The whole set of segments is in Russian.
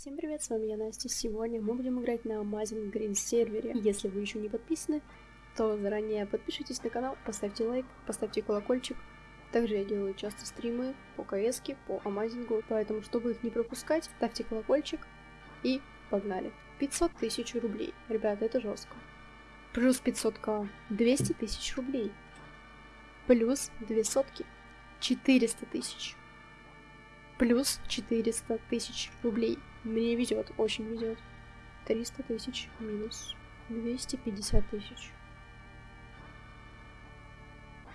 Всем привет, с вами я Настя. Сегодня мы будем играть на Amazing Green сервере. Если вы еще не подписаны, то заранее подпишитесь на канал, поставьте лайк, поставьте колокольчик. Также я делаю часто стримы по КС, по Амазингу, поэтому, чтобы их не пропускать, ставьте колокольчик и погнали. 500 тысяч рублей. Ребята, это жестко. Плюс 500к. 200 тысяч рублей. Плюс 2 сотки. 400 тысяч. Плюс 400 тысяч рублей. Мне везет, очень везет. 300 тысяч минус 250 тысяч.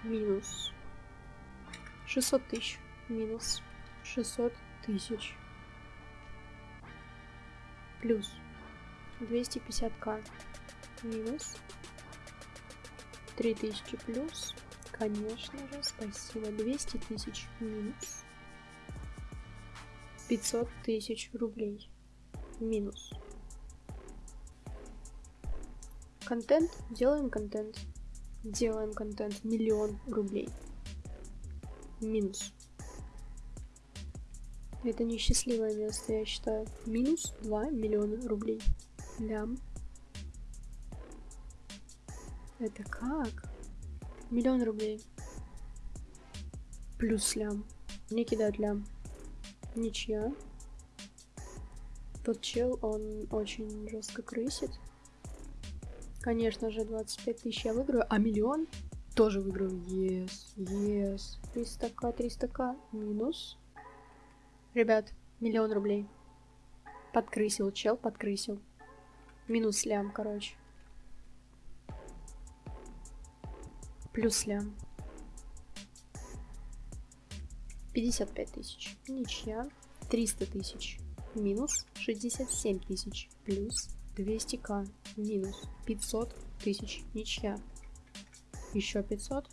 Минус 600 тысяч. Минус 600 тысяч. Плюс 250к. Минус 3000 плюс. Конечно же, спасибо. 200 тысяч минус 500 тысяч рублей. Минус. Контент. Делаем контент. Делаем контент. Миллион рублей. Минус. Это несчастливое место, я считаю. Минус 2 миллиона рублей. Лям. Это как? Миллион рублей. Плюс лям. Мне кидают лям. Ничья. Тот чел, он очень жестко крысит. Конечно же, 25 тысяч я выиграю, а миллион тоже выиграю. Yes, yes. 300к, 300к. Минус. Ребят, миллион рублей. Подкрысил чел, подкрысил. Минус лям, короче. Плюс лям. 55 тысяч. Ничья. 300 тысяч. Минус 67 тысяч. Плюс 200к. Минус 500 тысяч. Ничья. Еще 500.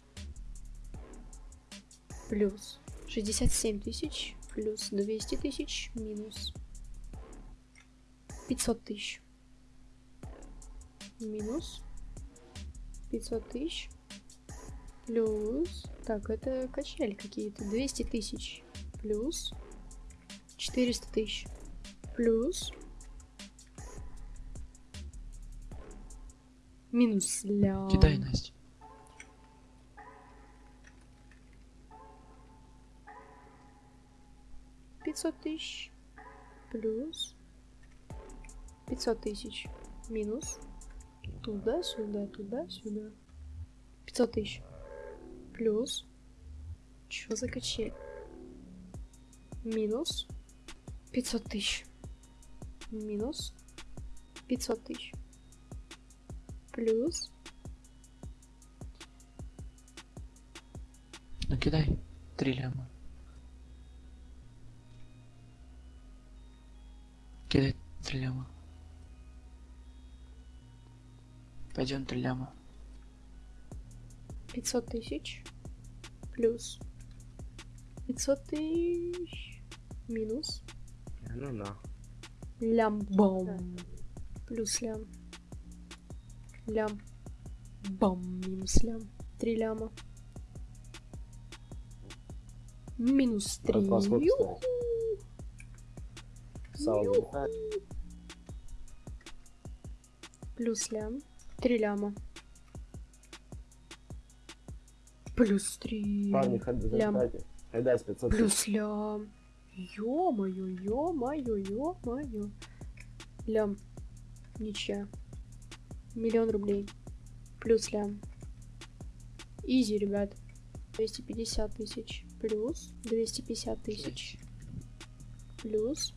Плюс 67 тысяч. Плюс 200 тысяч. Минус 500 тысяч. Минус 500 тысяч. Плюс так, это качели какие-то. 200 тысяч. Плюс. 400 тысяч. Плюс. Минус ля. Кидай, Настя. Пятьсот тысяч. Плюс. Пятьсот тысяч. Минус. Туда-сюда, туда-сюда. Пятьсот тысяч плюс... Чё за качель? Минус 500 тысяч. Минус 500 тысяч. Плюс... Ну кидай три ляма. Кидай три ляма. Пойдем три ляма. 500 тысяч плюс 500 тысяч минус Ну да. лям-бом плюс лям. Лям. Бам минус лям. 3 ляма. Минус 3 Расход, Юху! Саунд. Юху! плюс лям. 3 ляма Плюс три. Парни, хед- Лям. задайте. Хедайс 500 Плюс лям. Ё-моё, ё-моё, ё-моё. Лям. Ничья. Миллион рублей. Плюс лям. Изи, ребят. 250 тысяч. Плюс 250 тысяч. Плюс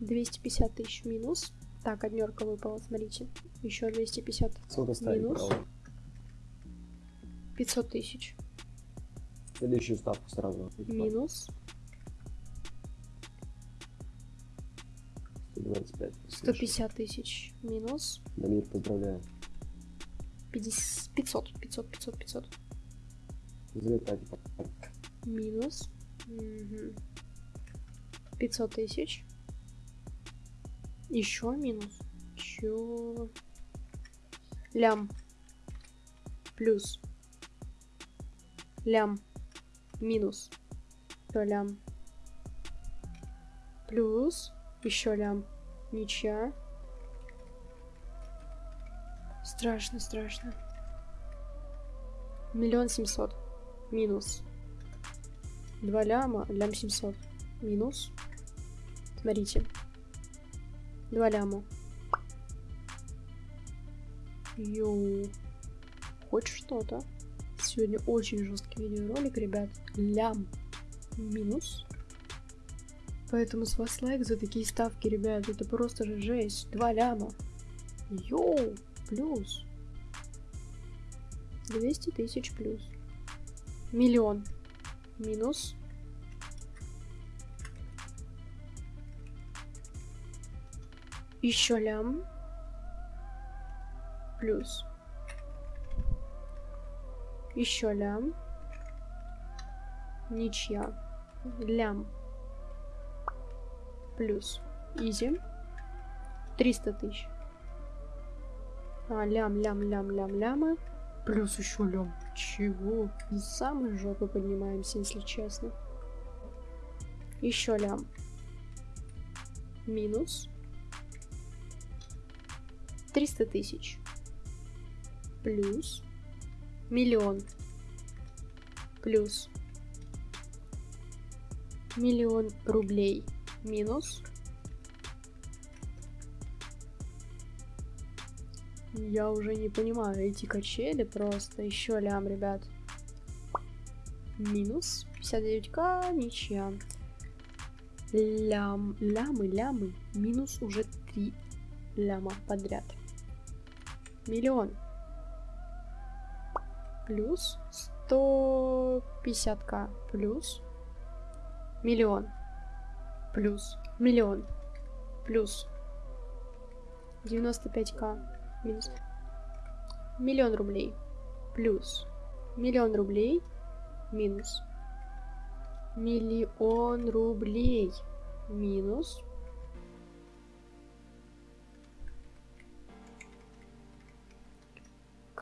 250 тысяч минус. Так, однерка выпала, смотрите. Еще 250. Сколько Минус. право? 500 тысяч. Следующую ставку сразу. Минус 125. 150 тысяч. Минус Дамир, поздравляю. 50, 500, 500, 500, 500. Залетайте. Минус. Мгм. 500 тысяч. Еще минус. Чё? Лям. Плюс. Лям. Минус. То лям. Плюс. Еще лям. Ничья. Страшно, страшно. Миллион семьсот. Минус. Два ляма. Лям семьсот. Минус. Смотрите. Два ляма. Йоу. Хоть что-то. Сегодня очень жесткий видеоролик, ребят. Лям. Минус. Поэтому с вас лайк за такие ставки, ребят. Это просто же жесть. Два ляма. Йоу. Плюс. 200 тысяч плюс. Миллион. Минус. Еще лям. Плюс. Еще лям. Ничья. Лям. Плюс. Изи. 300 тысяч. А, лям, лям, лям, лям, лямы. Плюс еще лям. Чего? Самой жопы поднимаемся, если честно. Еще лям. Минус. 300 тысяч. Плюс. Миллион. Плюс. Миллион рублей. Минус. Я уже не понимаю, эти качели просто. Еще лям, ребят. Минус 59к, ничья. Лям, лямы, лямы. Минус уже 3 ляма подряд. Миллион. Плюс 150к. Плюс. Миллион. Плюс. Миллион. Плюс. 95к минус. Миллион рублей. Плюс. Миллион рублей. Минус. Миллион рублей. Минус.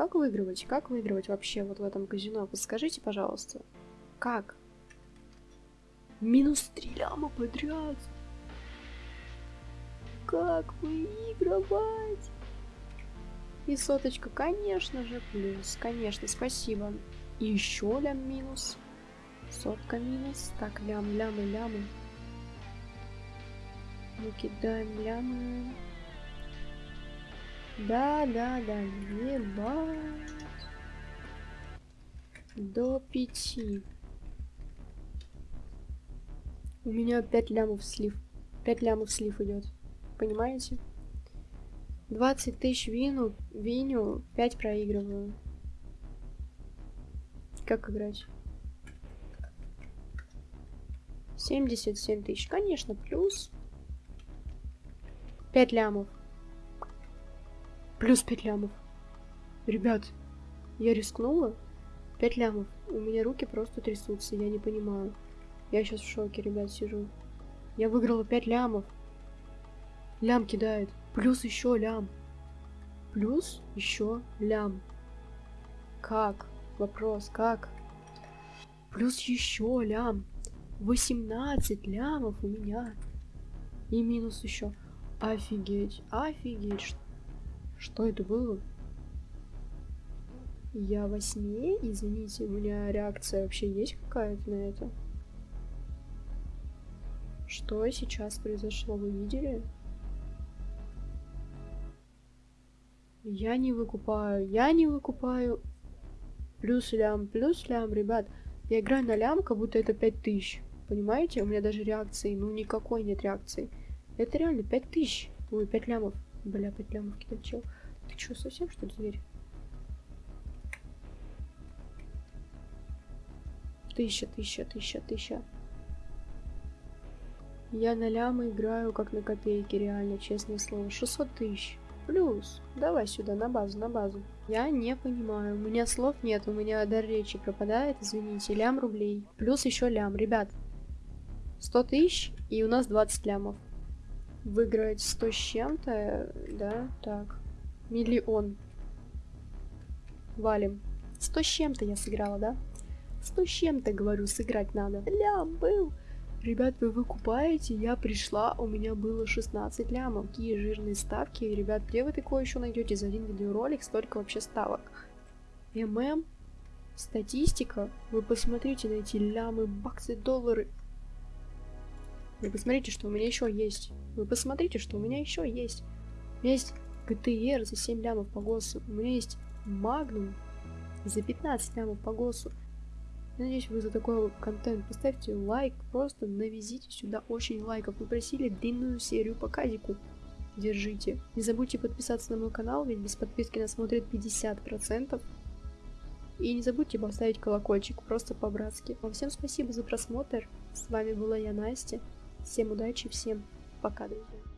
Как выигрывать? Как выигрывать вообще вот в этом казино? Подскажите, пожалуйста. Как? Минус три ляма подряд. Как выигрывать? И соточка, конечно же, плюс. Конечно, спасибо. И еще лям минус. Сотка минус. Так, лям, лямы, лямы. Мы кидаем лямы. Да, да, да, ебать. До пяти. У меня 5 лямов слив. 5 лямов слив идет. Понимаете? 20 тысяч вину, виню, 5 проигрываю. Как играть? 77 тысяч, конечно, плюс. 5 лямов. Плюс 5 лямов. Ребят, я рискнула. 5 лямов. У меня руки просто трясутся, я не понимаю. Я сейчас в шоке, ребят, сижу. Я выиграла 5 лямов. Лям кидает. Плюс еще лям. Плюс еще лям. Как? Вопрос, как? Плюс еще лям. 18 лямов у меня. И минус еще. Офигеть, офигеть. Что, это было? Я во сне? Извините, у меня реакция вообще есть какая-то на это? Что сейчас произошло, вы видели? Я не выкупаю, я не выкупаю. Плюс лям, плюс лям, ребят. Я играю на лям, как будто это 5000. Понимаете? У меня даже реакции, ну никакой нет реакции. Это реально 5000. Ой, 5 лямов. Бля, 5 лямов кидать чел. Ты что, совсем что ли зверь? Тысяча, тысяча, тысяча, тысяча. Я на лямы играю как на копейки, реально, честное слово. 600 тысяч. Плюс. Давай сюда, на базу, на базу. Я не понимаю. У меня слов нет, у меня дар речи пропадает, извините. Лям рублей. Плюс еще лям. Ребят, 100 тысяч, и у нас 20 лямов. Выиграть 100 с чем-то, да, так. Миллион. Валим. 100 с чем-то я сыграла, да? 100 с чем-то, говорю, сыграть надо. Лям был. Ребят, вы выкупаете? Я пришла, у меня было 16 лямов. Какие жирные ставки. Ребят, где вы такое еще найдете за один видеоролик? Столько вообще ставок. ММ, статистика. Вы посмотрите на эти лямы, баксы, доллары. Вы посмотрите, что у меня еще есть. Вы посмотрите, что у меня еще есть. У меня есть GTR за 7 лямов по ГОСу. У меня есть Магнум за 15 лямов по ГОСу. Я надеюсь, вы за такой контент поставьте лайк, просто навезите сюда очень лайков. Вы просили длинную серию по казику. Держите. Не забудьте подписаться на мой канал, ведь без подписки нас смотрит 50%. И не забудьте поставить колокольчик, просто по-братски. Вам всем спасибо за просмотр. С вами была я, Настя. Всем удачи, всем пока, друзья.